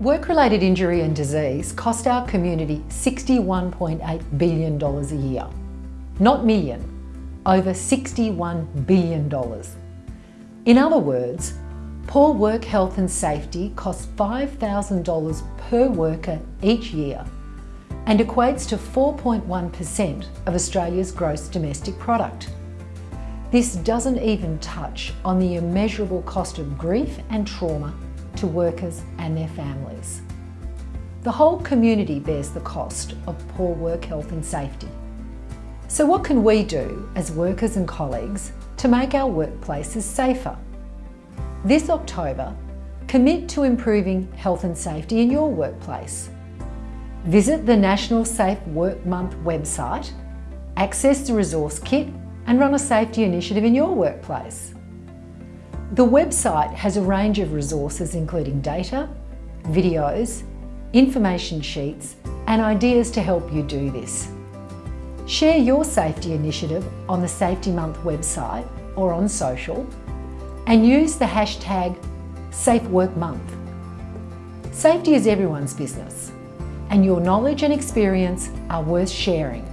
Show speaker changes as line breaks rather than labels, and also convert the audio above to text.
Work-related injury and disease cost our community $61.8 billion a year. Not million, over $61 billion. In other words, poor work health and safety costs $5,000 per worker each year and equates to 4.1% of Australia's gross domestic product. This doesn't even touch on the immeasurable cost of grief and trauma to workers and their families. The whole community bears the cost of poor work health and safety. So what can we do as workers and colleagues to make our workplaces safer? This October, commit to improving health and safety in your workplace. Visit the National Safe Work Month website, access the resource kit and run a safety initiative in your workplace. The website has a range of resources including data, videos, information sheets and ideas to help you do this. Share your safety initiative on the Safety Month website or on social and use the hashtag SafeWorkMonth. Safety is everyone's business and your knowledge and experience are worth sharing.